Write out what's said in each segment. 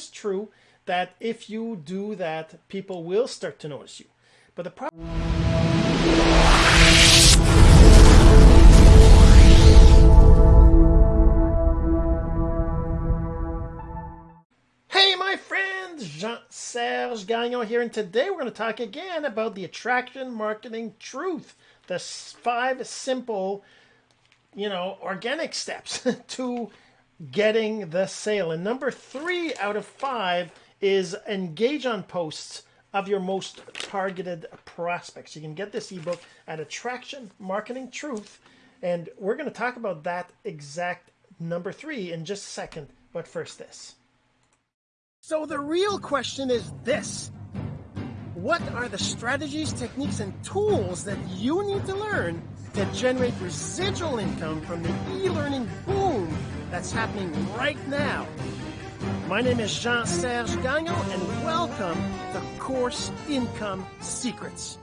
is true that if you do that, people will start to notice you. But the problem Hey, my friends, Jean-Serge Gagnon here, and today we're going to talk again about the attraction marketing truth, the five simple, you know, organic steps to getting the sale. And number three out of five is engage on posts of your most targeted prospects. You can get this ebook at Attraction Marketing Truth, and we're going to talk about that exact number three in just a second. But first, this. So the real question is this. What are the strategies, techniques, and tools that you need to learn to generate residual income from the e-learning boom that's happening right now? My name is Jean-Serge Gagnon, and welcome to Course Income Secrets.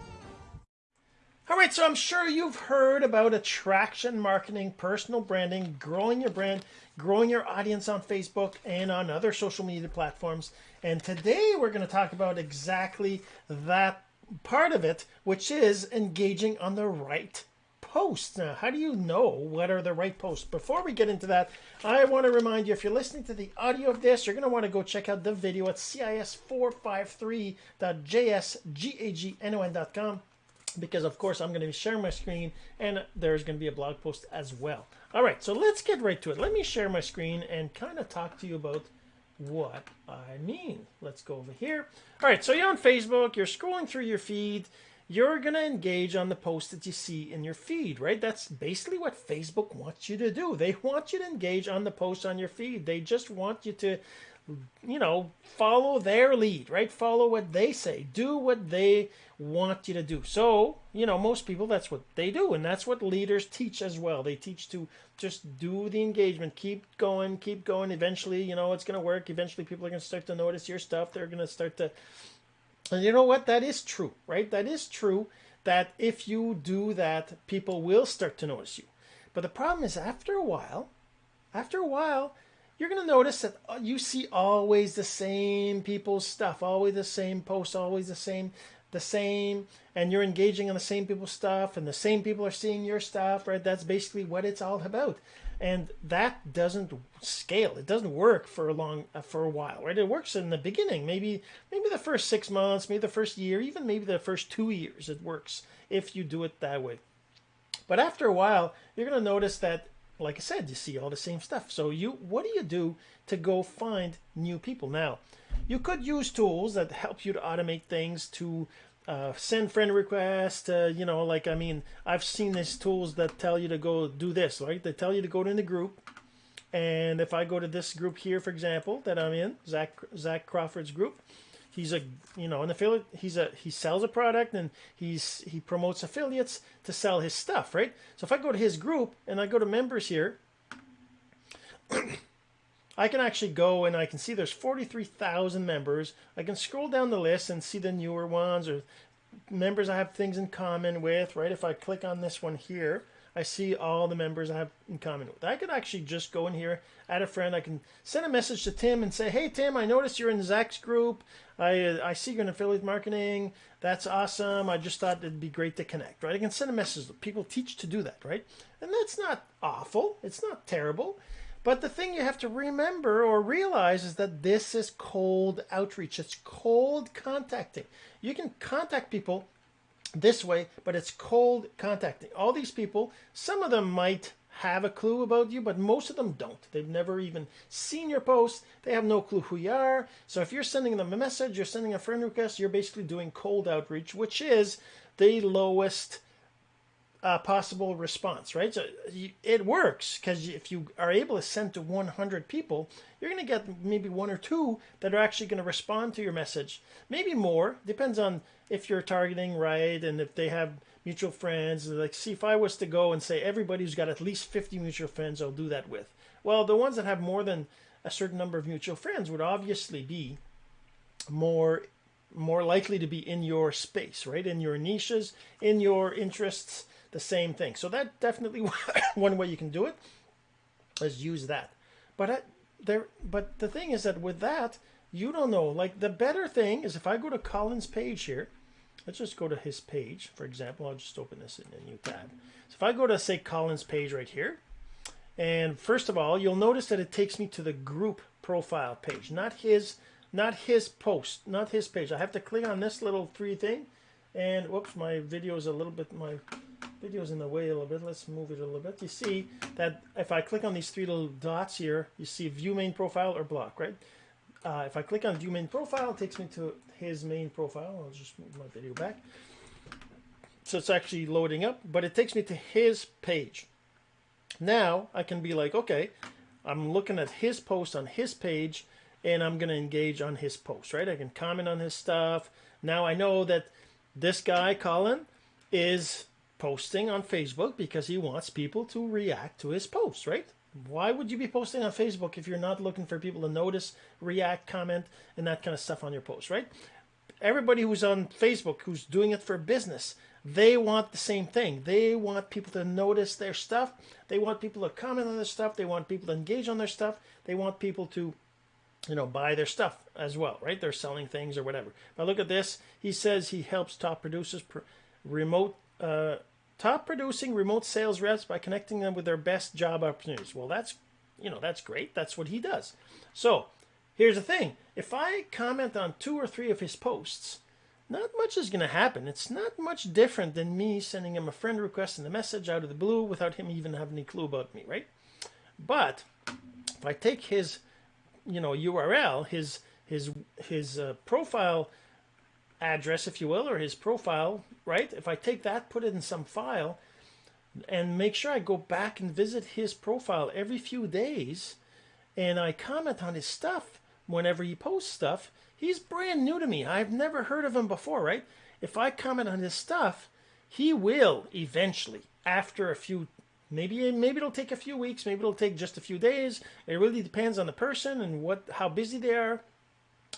All right, so I'm sure you've heard about attraction marketing, personal branding, growing your brand, growing your audience on Facebook and on other social media platforms. And today we're going to talk about exactly that part of it, which is engaging on the right posts. Now, how do you know what are the right posts? Before we get into that, I want to remind you if you're listening to the audio of this, you're going to want to go check out the video at cis453.jsgagnon.com because of course I'm going to be sharing my screen and there's going to be a blog post as well. All right, so let's get right to it. Let me share my screen and kind of talk to you about what I mean. Let's go over here. All right, so you're on Facebook, you're scrolling through your feed, you're going to engage on the post that you see in your feed, right? That's basically what Facebook wants you to do. They want you to engage on the post on your feed. They just want you to you know, follow their lead, right? Follow what they say. Do what they want you to do. So, you know, most people, that's what they do. And that's what leaders teach as well. They teach to just do the engagement, keep going, keep going. Eventually, you know, it's going to work. Eventually, people are going to start to notice your stuff. They're going to start to, and you know what? That is true, right? That is true that if you do that, people will start to notice you. But the problem is after a while, after a while, you're going to notice that uh, you see always the same people's stuff, always the same posts, always the same, the same, and you're engaging on the same people's stuff, and the same people are seeing your stuff, right? That's basically what it's all about, and that doesn't scale. It doesn't work for a long, uh, for a while, right? It works in the beginning, maybe, maybe the first six months, maybe the first year, even maybe the first two years. It works if you do it that way. But after a while, you're going to notice that like I said, you see all the same stuff. So you, what do you do to go find new people? Now, you could use tools that help you to automate things to uh, send friend requests. Uh, you know, like I mean, I've seen these tools that tell you to go do this, right? They tell you to go to the group, and if I go to this group here, for example, that I'm in, Zach Zach Crawford's group, he's a you know an affiliate he's a he sells a product and he's he promotes affiliates to sell his stuff right so if i go to his group and i go to members here i can actually go and i can see there's 43,000 members i can scroll down the list and see the newer ones or members i have things in common with right if i click on this one here I see all the members I have in common with. I could actually just go in here, add a friend. I can send a message to Tim and say, "Hey Tim, I noticed you're in Zach's group. I I see you're in affiliate marketing. That's awesome. I just thought it'd be great to connect." Right? I can send a message. People teach to do that, right? And that's not awful. It's not terrible. But the thing you have to remember or realize is that this is cold outreach. It's cold contacting. You can contact people this way, but it's cold contacting. All these people, some of them might have a clue about you, but most of them don't. They've never even seen your post. They have no clue who you are. So if you're sending them a message, you're sending a friend request, you're basically doing cold outreach, which is the lowest uh, possible response, right? So you, it works because if you are able to send to 100 people, you're going to get maybe one or two that are actually going to respond to your message. Maybe more, depends on if you're targeting right and if they have mutual friends. Like, see, if I was to go and say everybody who's got at least 50 mutual friends, I'll do that with. Well, the ones that have more than a certain number of mutual friends would obviously be more more likely to be in your space, right? In your niches, in your interests, the same thing. So that definitely one way you can do it is use that. But uh, there, but the thing is that with that, you don't know. Like the better thing is if I go to Colin's page here, let's just go to his page, for example. I'll just open this in a new tab. So if I go to say Colin's page right here, and first of all, you'll notice that it takes me to the group profile page, not his, not his post, not his page. I have to click on this little three thing, and whoops, my video is a little bit, my video's in the way a little bit. Let's move it a little bit. You see that if I click on these three little dots here, you see view main profile or block, right? Uh, if I click on view main profile, it takes me to his main profile. I'll just move my video back. So it's actually loading up, but it takes me to his page. Now I can be like, okay, I'm looking at his post on his page and I'm going to engage on his post, right? I can comment on his stuff. Now I know that this guy, Colin, is posting on Facebook because he wants people to react to his posts, right? Why would you be posting on Facebook if you're not looking for people to notice, react, comment, and that kind of stuff on your post, right? Everybody who's on Facebook who's doing it for business, they want the same thing. They want people to notice their stuff. They want people to comment on their stuff. They want people to engage on their stuff. They want people to, you know, buy their stuff as well, right? They're selling things or whatever. But look at this. He says he helps top producers pr- remote uh, top producing remote sales reps by connecting them with their best job opportunities. Well, that's you know that's great. That's what he does. So here's the thing: if I comment on two or three of his posts, not much is going to happen. It's not much different than me sending him a friend request and a message out of the blue without him even having any clue about me, right? But if I take his, you know, URL, his his his uh, profile address, if you will, or his profile, right? If I take that, put it in some file, and make sure I go back and visit his profile every few days, and I comment on his stuff whenever he posts stuff, he's brand new to me. I've never heard of him before, right? If I comment on his stuff, he will eventually, after a few maybe maybe it'll take a few weeks, maybe it'll take just a few days. It really depends on the person and what how busy they are.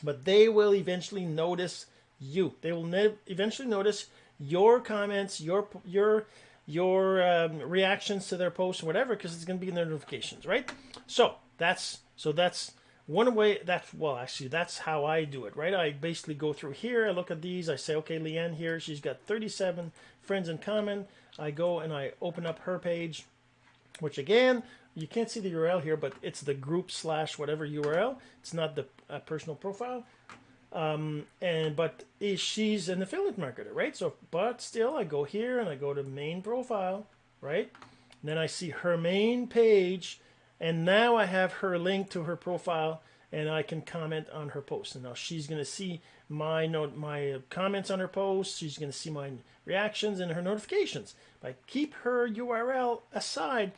But they will eventually notice you. They will ne- eventually notice your comments, your your your um, reactions to their posts, whatever, because it's going to be in their notifications, right? So that's so that's one way. That's well, actually, that's how I do it, right? I basically go through here. I look at these. I say, okay, Leanne here, she's got 37 friends in common. I go and I open up her page, which again, you can't see the URL here, but it's the group slash whatever URL. It's not the uh, personal profile. Um, and but she's an affiliate marketer, right? So, but still, I go here and I go to main profile, right? And then I see her main page, and now I have her link to her profile, and I can comment on her post. And now she's to see my note, my comments on her post. She's to see my reactions and her notifications. I keep her URL aside,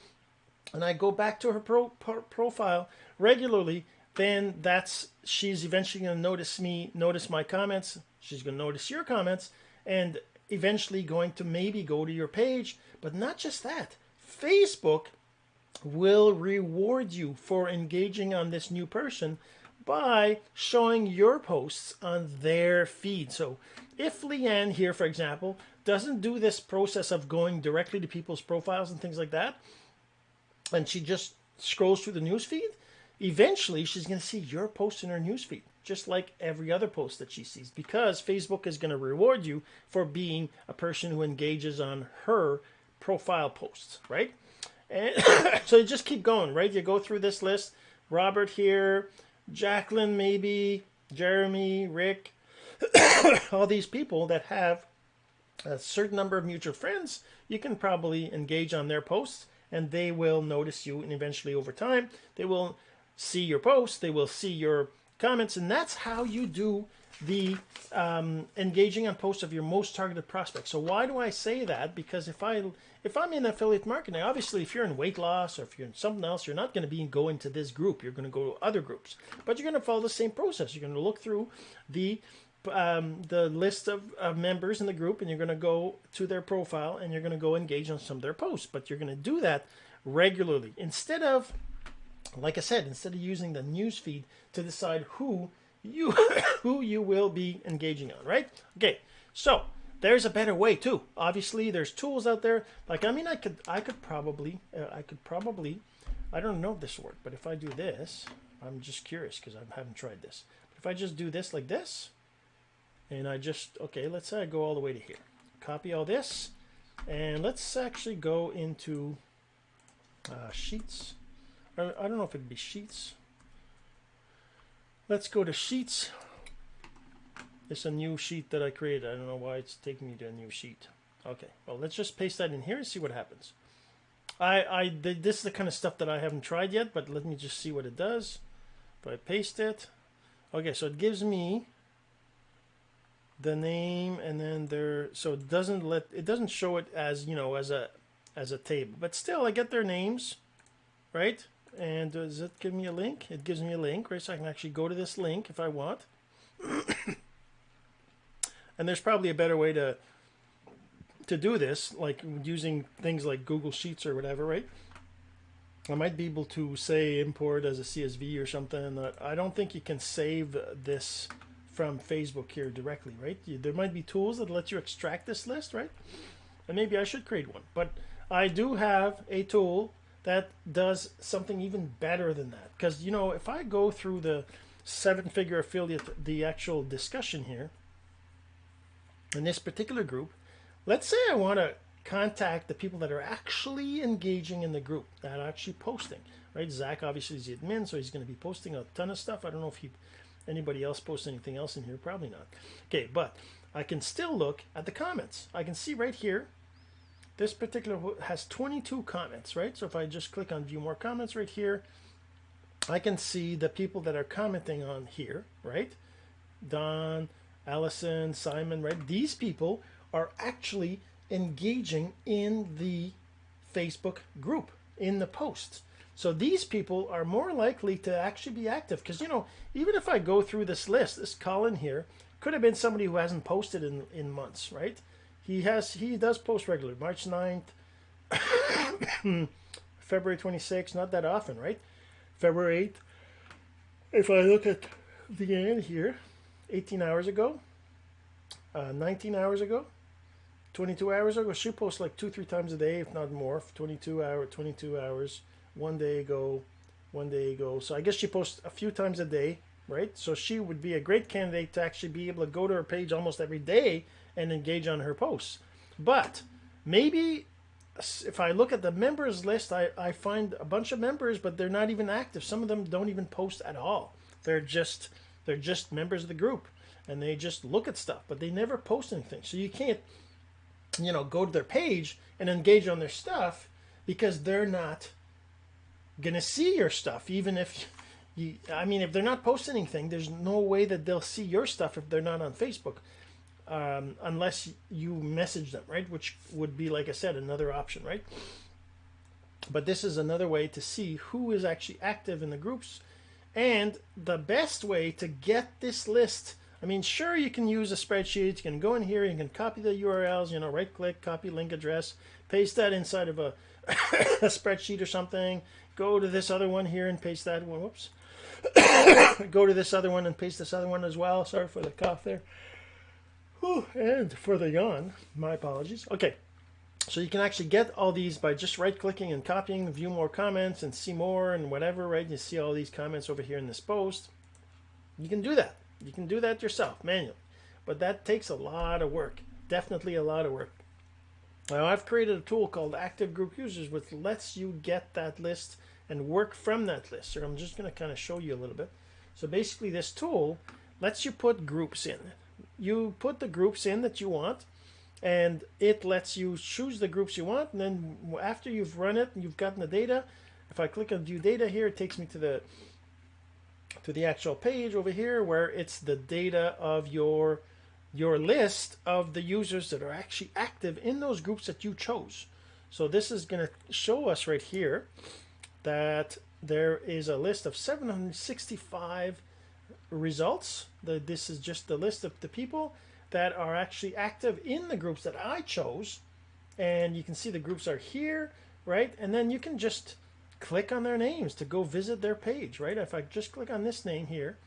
and I go back to her pro, pro, profile regularly, then that's she's eventually going to notice me, notice my comments. She's going to notice your comments, and eventually going to maybe go to your page. But not just that, Facebook will reward you for engaging on this new person by showing your posts on their feed. So if Leanne here, for example, doesn't do this process of going directly to people's profiles and things like that, and she just scrolls through the news feed, eventually she's going to see your post in her newsfeed, just like every other post that she sees, because Facebook is going to reward you for being a person who engages on her profile posts, right? And so you just keep going, right? You go through this list. Robert here, Jacqueline, maybe, Jeremy, Rick, all these people that have a certain number of mutual friends, you can probably engage on their posts and they will notice you and eventually over time they will see your posts, they will see your comments, and that's how you do the um, engaging on posts of your most targeted prospects. So why do I say that? Because if I if I'm in affiliate marketing, obviously if you're in weight loss or if you're in something else, you're not going to be going to this group. You're going to go to other groups, but you're going to follow the same process. You're going to look through the um, the list of, of members in the group, and you're going to go to their profile and you're going to go engage on some of their posts. But you're going to do that regularly instead of like I said, instead of using the news feed to decide who you who you will be engaging on, right? Okay, so there's a better way too. Obviously, there's tools out there. Like I mean, I could I could probably uh, I could probably I don't know if this worked, but if I do this, I'm just curious because I haven't tried this. But if I just do this like this, and I just, okay, let's say I go all the way to here. Copy all this, and let's actually go into uh, Sheets. I I don't know if it'd be Sheets. Let's go to Sheets. It's a new sheet that I created. I don't know why it's taking me to a new sheet. Okay, well, let's just paste that in here and see what happens. I, I, this is the kind of stuff that I haven't tried yet, but let me just see what it does. If I paste it, okay, so it gives me the name and then there, so it doesn't let, it doesn't show it as, you know, as a, as a table, but still I get their names, right? And does it give me a link? It gives me a link, right? So I can actually go to this link if I want. and there's probably a better way to to do this, like using things like Google Sheets or whatever, right? I might be able to say import as a CSV or something. I don't think you can save this from Facebook here directly, right? There might be tools that let you extract this list, right? And maybe I should create one. But I do have a tool that does something even better than that. Because, you know, if I go through the seven figure affiliate, the actual discussion here, in this particular group, let's say I want to contact the people that are actually engaging in the group, that are actually posting, right? Zach obviously is the admin, so he's going to be posting a ton of stuff. I don't know if he, anybody else post anything else in here, probably not. Okay, but I can still look at the comments. I can see right here, this particular has 22 comments, right? So if I just click on view more comments right here, I can see the people that are commenting on here, right? Don, Allison, Simon, right? These people are actually engaging in the Facebook group, in the posts. So these people are more likely to actually be active because, you know, even if I go through this list, this Colin here could have been somebody who hasn't posted in, in months, right? He has, he does post regularly. March 9th, February 26th, not that often, right? February 8th. If I look at the end here, 18 hours ago, uh, 19 hours ago, 22 hours ago. She posts like two, three times a day, if not more. 22 hour, 22 hours, one day ago, one day ago. So I guess she posts a few times a day, right? So she would be a great candidate to actually be able to go to her page almost every day and engage on her posts. But maybe if I look at the members list, I, I find a bunch of members, but they're not even active. Some of them don't even post at all. They're just they're just members of the group and they just look at stuff, but they never post anything. So you can't you know, go to their page and engage on their stuff because they're not to see your stuff. Even if you, I mean, if they're not posting anything, there's no way that they'll see your stuff if they're not on Facebook. Um, unless you message them, right? Which would be, like I said, another option, right? But this is another way to see who is actually active in the groups. And the best way to get this list I mean, sure, you can use a spreadsheet. You can go in here, you can copy the URLs, you know, right click, copy link address, paste that inside of a, a spreadsheet or something. Go to this other one here and paste that one. Whoops. go to this other one and paste this other one as well. Sorry for the cough there. Whew, and for the yawn, my apologies. Okay, so you can actually get all these by just right clicking and copying, view more comments and see more and whatever, right? You see all these comments over here in this post. You can do that. You can do that yourself manually, but that takes a lot of work. Definitely a lot of work. Now I've created a tool called Active Group Users which lets you get that list and work from that list. So I'm just going to kind of show you a little bit. So basically this tool lets you put groups in. You put the groups in that you want and it lets you choose the groups you want and then after you've run it and you've gotten the data, if I click on view data here, it takes me to the to the actual page over here where it's the data of your your list of the users that are actually active in those groups that you chose. So this is going to show us right here that there is a list of 765 results. The, this is just the list of the people that are actually active in the groups that I chose. And you can see the groups are here, right? And then you can just click on their names to go visit their page, right? If I just click on this name here,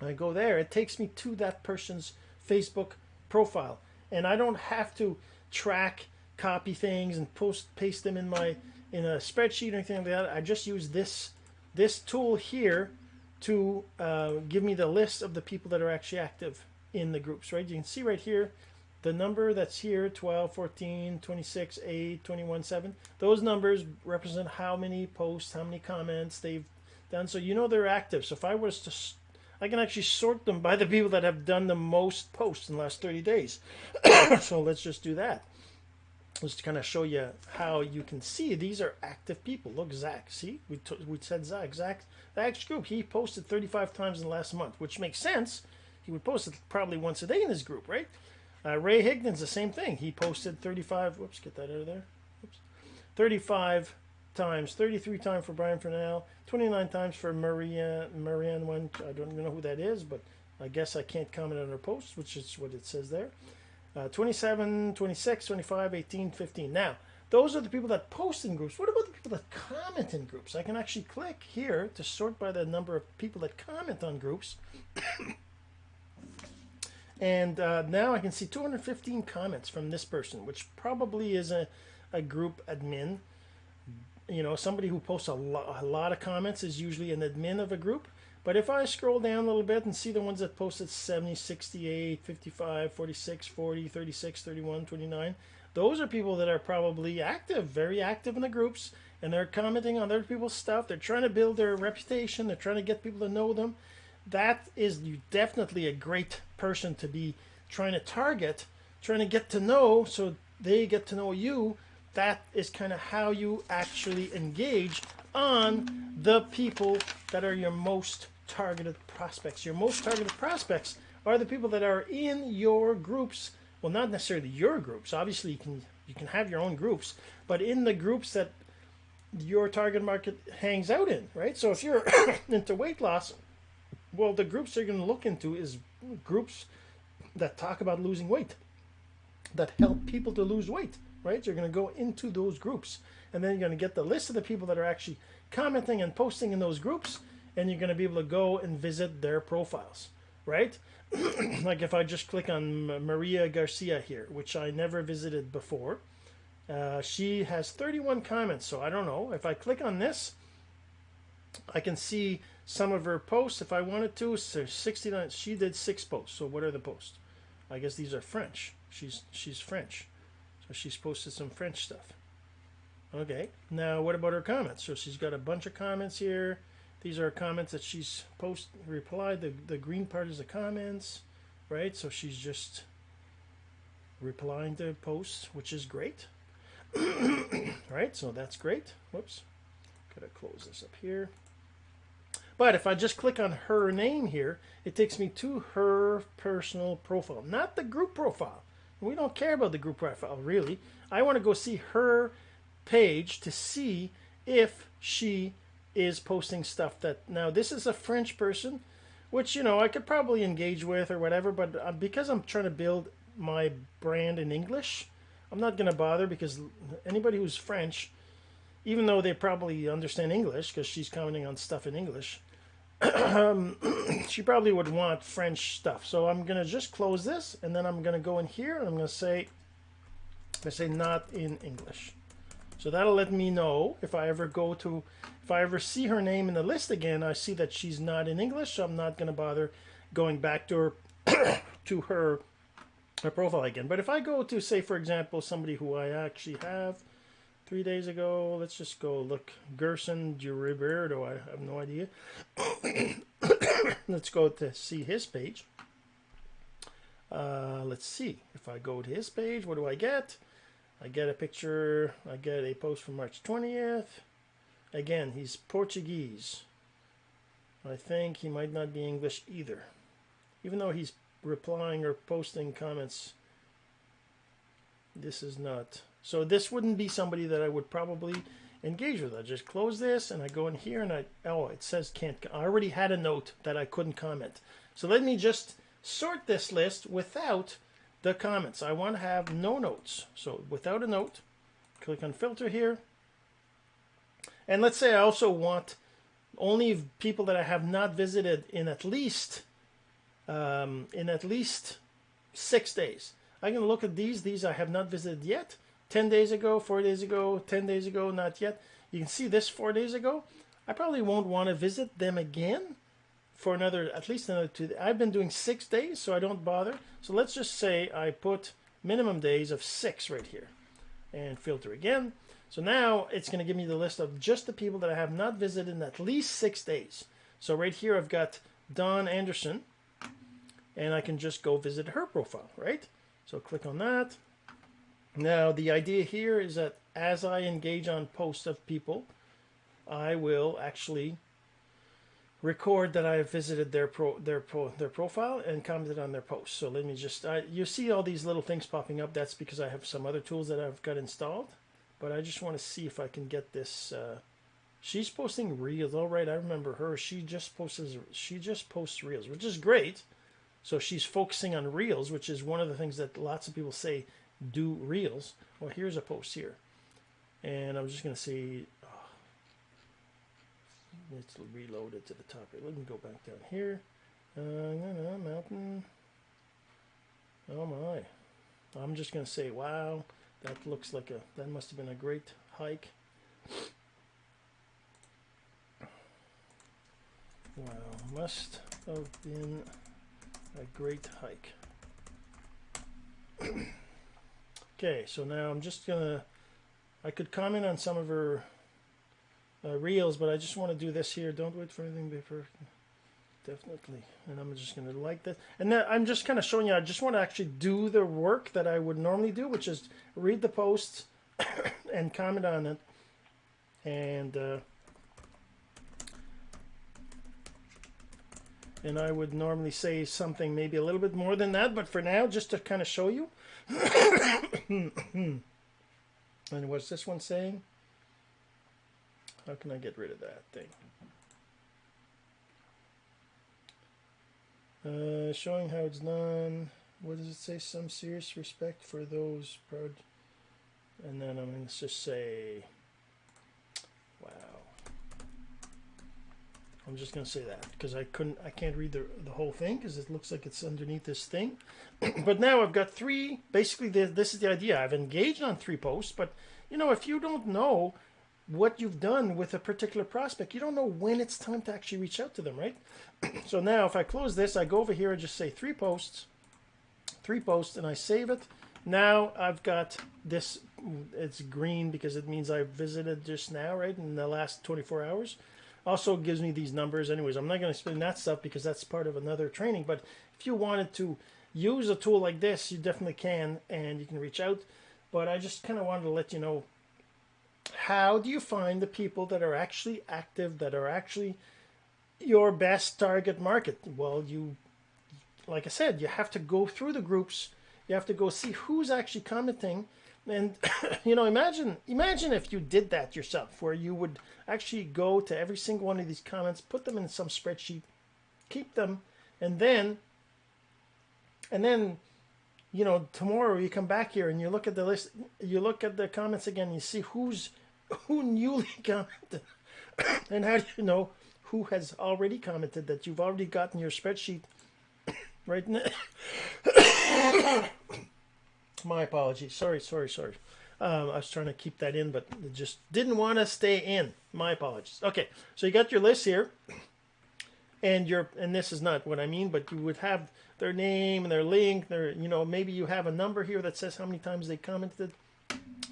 I go there, it takes me to that person's Facebook profile. And I don't have to track, copy things and post paste them in my in a spreadsheet or anything like that. I just use this this tool here to uh, give me the list of the people that are actually active in the groups, right? You can see right here the number that's here 12, 14, 26, 8, 21, 7. Those numbers represent how many posts, how many comments they've done. So you know they're active. So if I was to, I can actually sort them by the people that have done the most posts in the last 30 days. so let's just do that. Let's kind of show you how you can see these are active people. Look, Zach. See, we, we said Zach. Zach, Zach's group, he posted 35 times in the last month, which makes sense. He would post it probably once a day in his group, right? Uh, Ray Higgins, the same thing. He posted 35. Whoops, get that out of there. Whoops, 35 times, 33 times for Brian Fernell, 29 times for Maria Marianne. One, I don't know who that is, but I guess I can't comment on her posts, which is what it says there. Uh, 27, 26, 25, 18, 15. Now, those are the people that post in groups. What about the people that comment in groups? I can actually click here to sort by the number of people that comment on groups. And uh, now I can see 215 comments from this person, which probably is a, a group admin. You know, somebody who posts a, lo- a lot of comments is usually an admin of a group. But if I scroll down a little bit and see the ones that posted 70, 68, 55, 46, 40, 36, 31, 29, those are people that are probably active, very active in the groups, and they're commenting on other people's stuff. They're trying to build their reputation, they're trying to get people to know them that is definitely a great person to be trying to target, trying to get to know so they get to know you. That is kind of how you actually engage on the people that are your most targeted prospects. Your most targeted prospects are the people that are in your groups. Well, not necessarily your groups. Obviously, you can you can have your own groups, but in the groups that your target market hangs out in, right? So if you're into weight loss, well, the groups they're going to look into is groups that talk about losing weight, that help people to lose weight, right? You're going to go into those groups, and then you're going to get the list of the people that are actually commenting and posting in those groups, and you're going to be able to go and visit their profiles, right? like if I just click on Maria Garcia here, which I never visited before, uh, she has 31 comments. So I don't know if I click on this, I can see some of her posts if I wanted to. So 69. She did six posts. So what are the posts? I guess these are French. She's she's French, so she's posted some French stuff. Okay. Now what about her comments? So she's got a bunch of comments here. These are comments that she's post replied. The the green part is the comments, right? So she's just replying to posts, which is great. right. So that's great. Whoops. Gotta close this up here. But if I just click on her name here, it takes me to her personal profile, not the group profile. We don't care about the group profile, really. I want to go see her page to see if she is posting stuff that. Now, this is a French person, which, you know, I could probably engage with or whatever, but uh, because I'm trying to build my brand in English, I'm not going to bother because anybody who's French even though they probably understand English because she's commenting on stuff in English, she probably would want French stuff. So I'm going to just close this and then I'm going to go in here and I'm going to say, I say not in English. So that'll let me know if I ever go to, if I ever see her name in the list again, I see that she's not in English. So I'm not going to bother going back to her, to her, her profile again. But if I go to, say, for example, somebody who I actually have, three days ago. Let's just go look. Gerson Giriberto, I have no idea. let's go to see his page. Uh, let's see. If I go to his page, what do I get? I get a picture. I get a post from March 20th. Again, he's Portuguese. I think he might not be English either. Even though he's replying or posting comments, this is not so this wouldn't be somebody that I would probably engage with. I just close this and I go in here and I, oh, it says can't, I already had a note that I couldn't comment. So let me just sort this list without the comments. I want to have no notes. So without a note, click on filter here. And let's say I also want only people that I have not visited in at least um, in at least six days. I can look at these. These I have not visited yet. 10 days ago, 4 days ago, 10 days ago, not yet. You can see this 4 days ago. I probably won't want to visit them again for another, at least another two. I've been doing six days, so I don't bother. So let's just say I put minimum days of six right here and filter again. So now it's going to give me the list of just the people that I have not visited in at least six days. So right here I've got Don Anderson and I can just go visit her profile, right? So click on that. Now the idea here is that as I engage on posts of people, I will actually record that I have visited their pro their pro their profile and commented on their post. So let me just I, you see all these little things popping up. That's because I have some other tools that I've got installed. But I just want to see if I can get this. Uh, she's posting reels. All right, I remember her. She just posts she just posts reels, which is great. So she's focusing on reels, which is one of the things that lots of people say do reels. Well, here's a post here, and I'm just going to say let's reload it to the top. Let me go back down here. Uh, no, no, mountain. Oh my. I'm just going to say, wow, that looks like a, that must have been a great hike. Wow, must have been a great hike. okay, so now I'm just going to, I could comment on some of her uh, reels, but I just want to do this here. Don't wait for anything before. Definitely. And I'm just going to like this. And then I'm just kind of showing you, I just want to actually do the work that I would normally do, which is read the posts and comment on it. And, uh, and I would normally say something maybe a little bit more than that, but for now, just to kind of show you. and what's this one saying? How can I get rid of that thing? Uh, showing how it's done. What does it say? Some serious respect for those proud. And then I'm going to just say, wow. I'm just going to say that because I couldn't, I can't read the, the whole thing because it looks like it's underneath this thing. but now I've got three, basically this is the idea. I've engaged on three posts, but you know, if you don't know what you've done with a particular prospect. You don't know when it's time to actually reach out to them, right? so now if I close this, I go over here and just say three posts, three posts, and I save it. Now I've got this, it's green because it means I visited just now, right, in the last 24 hours. Also gives me these numbers. Anyways, I'm not going to explain that stuff because that's part of another training. But if you wanted to use a tool like this, you definitely can, and you can reach out. But I just kind of wanted to let you know how do you find the people that are actually active, that are actually your best target market? Well, you, like I said, you have to go through the groups. You have to go see who's actually commenting. And, you know, imagine, imagine if you did that yourself, where you would actually go to every single one of these comments, put them in some spreadsheet, keep them, and then, and then you know, tomorrow you come back here and you look at the list, you look at the comments again, you see who's who newly commented, and how do you know who has already commented that you've already gotten your spreadsheet right now? My apologies. Sorry, sorry, sorry. Um, I was trying to keep that in, but it just didn't want to stay in. My apologies. Okay, so you got your list here, and your and this is not what I mean, but you would have their name and their link, their, you know, maybe you have a number here that says how many times they commented.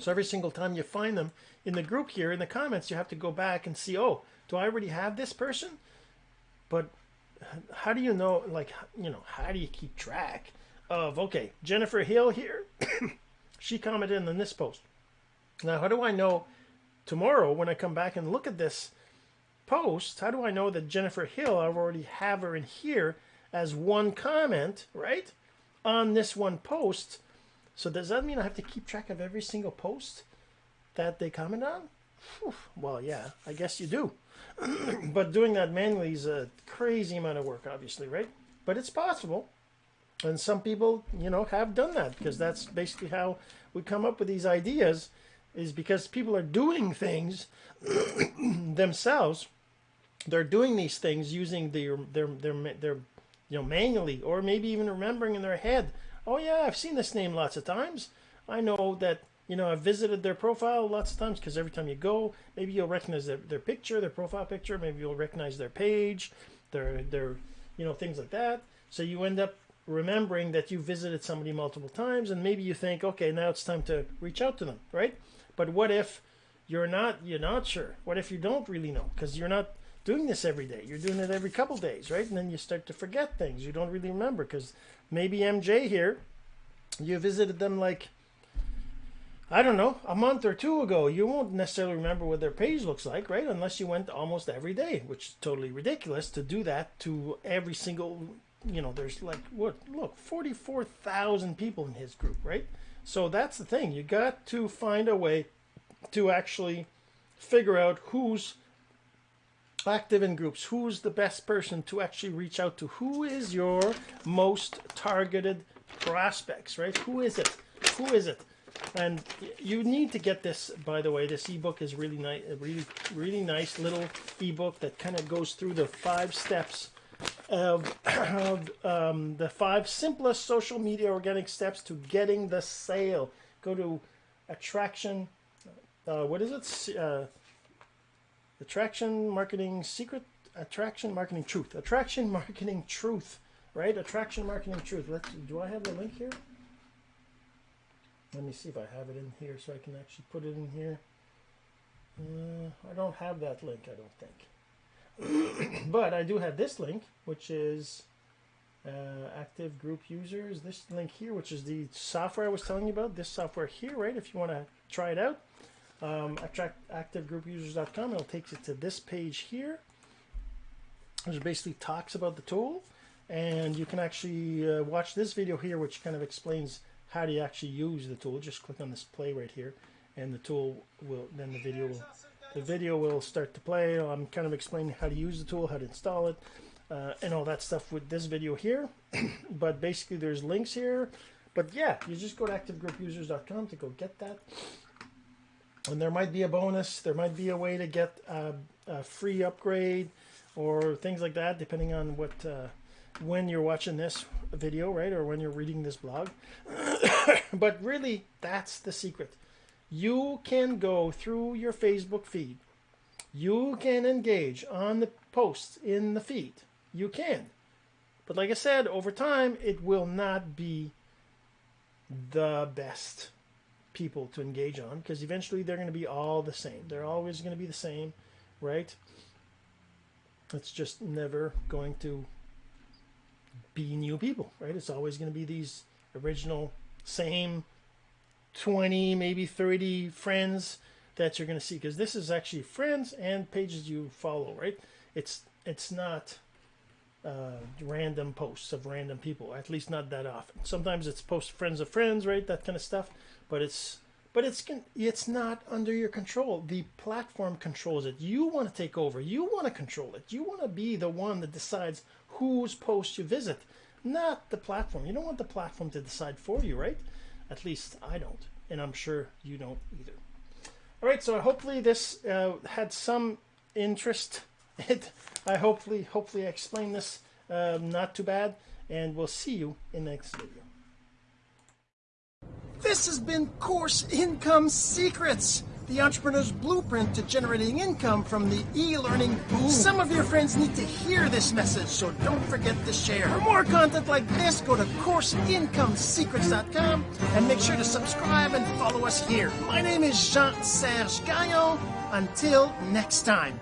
So every single time you find them in the group here in the comments, you have to go back and see, oh, do I already have this person? But how do you know, like, you know, how do you keep track of, okay, Jennifer Hill here, she commented in this post. Now, how do I know tomorrow when I come back and look at this post, how do I know that Jennifer Hill, I already have her in here as one comment, right, on this one post. So does that mean I have to keep track of every single post that they comment on? Whew. Well, yeah, I guess you do. but doing that manually is a crazy amount of work, obviously, right? But it's possible. And some people, you know, have done that because that's basically how we come up with these ideas is because people are doing things themselves. They're doing these things using their their their their you know, manually, or maybe even remembering in their head, oh yeah, I've seen this name lots of times. I know that, you know, I've visited their profile lots of times because every time you go, maybe you'll recognize their, their picture, their profile picture, maybe you'll recognize their page, They're they're you know things like that. So you end up remembering that you visited somebody multiple times, and maybe you think, okay, now it's time to reach out to them, right? But what if you're not you're not sure? What if you don't really know because you're not doing this every day? You're doing it every couple days, right? And then you start to forget things. You don't really remember because maybe MJ here, you visited them like I don't know, a month or two ago, you won't necessarily remember what their page looks like, right? Unless you went almost every day, which is totally ridiculous to do that to every single, you know, there's like, what, look, 44,000 people in his group, right? So that's the thing. You got to find a way to actually figure out who's active in groups, who's the best person to actually reach out to, who is your most targeted prospects, right? Who is it? Who is it? And you need to get this, by the way. This ebook is really nice, really, really nice little ebook that kind of goes through the five steps of, of um, the five simplest social media organic steps to getting the sale. Go to attraction. Uh, what is it? Uh, attraction marketing secret. Attraction marketing truth. Attraction marketing truth. Right? Attraction marketing truth. Let's. Do I have the link here? Let me see if I have it in here so I can actually put it in here. Uh, I don't have that link, I don't think. but I do have this link, which is uh, active group users. This link here, which is the software I was telling you about. This software here, right? If you want to try it out, um, attractactivegroupusers.com. It'll take you to this page here, which basically talks about the tool. And you can actually uh, watch this video here, which kind of explains how do you actually use the tool. Just click on this play right here, and the tool will then the video will the video will start to play. I'm kind of explaining how to use the tool, how to install it, uh, and all that stuff with this video here. but basically, there's links here. But yeah, you just go to activegroupusers.com to go get that. And there might be a bonus. There might be a way to get a, a free upgrade or things like that, depending on what uh, when you're watching this video, right, or when you're reading this blog. but really, that's the secret. You can go through your Facebook feed. You can engage on the posts in the feed. You can. But like I said, over time, it will not be the best people to engage on because eventually they're going to be all the same. They're always going to be the same, right? It's just never going to be new people, right? It's always going to be these original, same 20, maybe 30 friends that you're going to see because this is actually friends and pages you follow, right? It's it's not uh, random posts of random people, at least not that often. Sometimes it's post friends of friends, right? That kind of stuff, but it's but it's it's not under your control. The platform controls it. You want to take over. You want to control it. You want to be the one that decides whose post you visit, not the platform. You don't want the platform to decide for you, right? At least I don't, and I'm sure you don't either. All right, so hopefully this uh, had some interest. It, I hopefully hopefully I explained this um, not too bad, and we'll see you in the next video. This has been Course Income Secrets, the entrepreneur's blueprint to generating income from the e-learning boom. Some of your friends need to hear this message, so don't forget to share. For more content like this, go to CourseIncomeSecrets.com and make sure to subscribe and follow us here. My name is Jean-Serge Gagnon. Until next time.